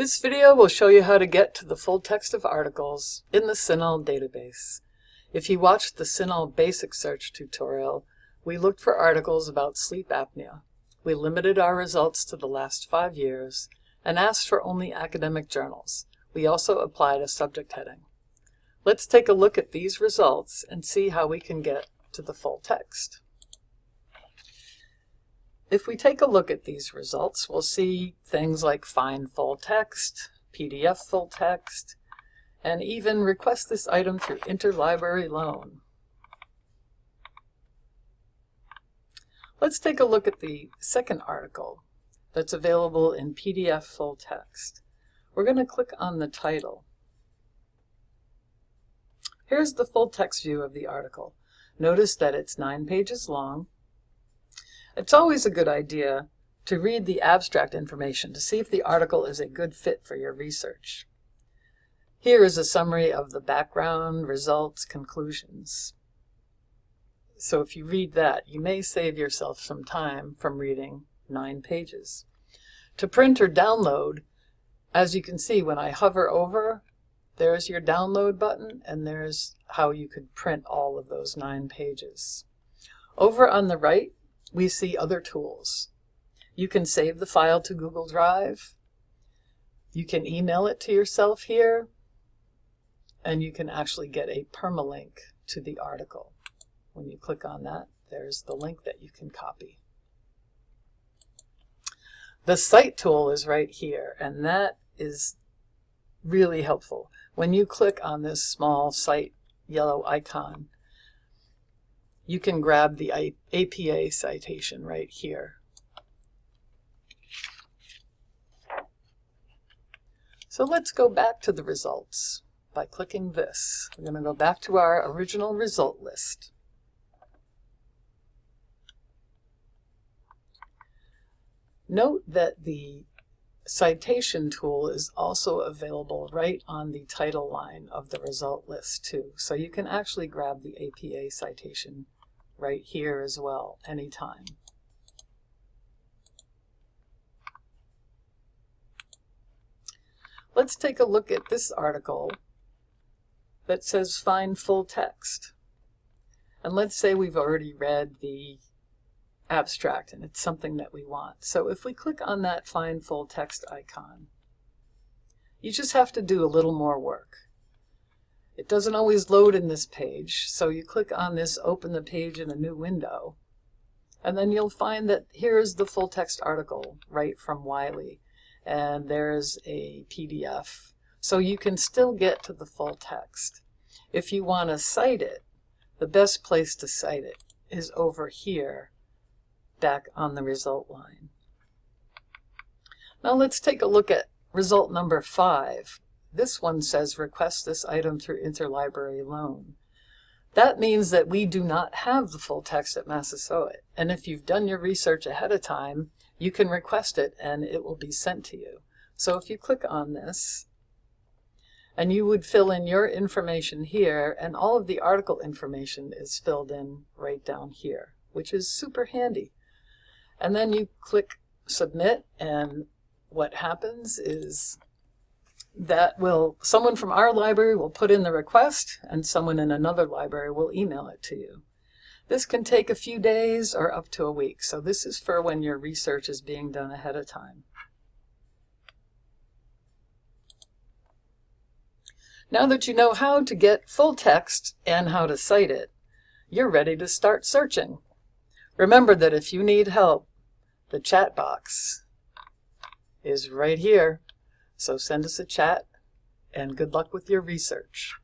This video will show you how to get to the full text of articles in the CINAHL database. If you watched the CINAHL basic search tutorial, we looked for articles about sleep apnea. We limited our results to the last five years and asked for only academic journals. We also applied a subject heading. Let's take a look at these results and see how we can get to the full text. If we take a look at these results, we'll see things like find full text, PDF full text, and even request this item through interlibrary loan. Let's take a look at the second article that's available in PDF full text. We're going to click on the title. Here's the full text view of the article. Notice that it's nine pages long it's always a good idea to read the abstract information to see if the article is a good fit for your research. Here is a summary of the background, results, conclusions. So if you read that, you may save yourself some time from reading nine pages. To print or download, as you can see when I hover over, there's your download button and there's how you could print all of those nine pages. Over on the right, we see other tools. You can save the file to Google Drive. You can email it to yourself here. And you can actually get a permalink to the article. When you click on that, there's the link that you can copy. The Cite tool is right here, and that is really helpful. When you click on this small Cite yellow icon, you can grab the APA citation right here. So let's go back to the results by clicking this. We're going to go back to our original result list. Note that the citation tool is also available right on the title line of the result list too. So you can actually grab the APA citation right here as well, anytime. Let's take a look at this article that says find full text. And let's say we've already read the abstract and it's something that we want. So if we click on that find full text icon, you just have to do a little more work. It doesn't always load in this page, so you click on this open the page in a new window, and then you'll find that here's the full text article right from Wiley, and there's a PDF. So you can still get to the full text. If you want to cite it, the best place to cite it is over here, back on the result line. Now let's take a look at result number five. This one says request this item through interlibrary loan. That means that we do not have the full text at Massasoit. And if you've done your research ahead of time, you can request it and it will be sent to you. So if you click on this, and you would fill in your information here, and all of the article information is filled in right down here, which is super handy. And then you click submit, and what happens is that will, someone from our library will put in the request and someone in another library will email it to you. This can take a few days or up to a week. So this is for when your research is being done ahead of time. Now that you know how to get full text and how to cite it, you're ready to start searching. Remember that if you need help, the chat box is right here. So send us a chat and good luck with your research.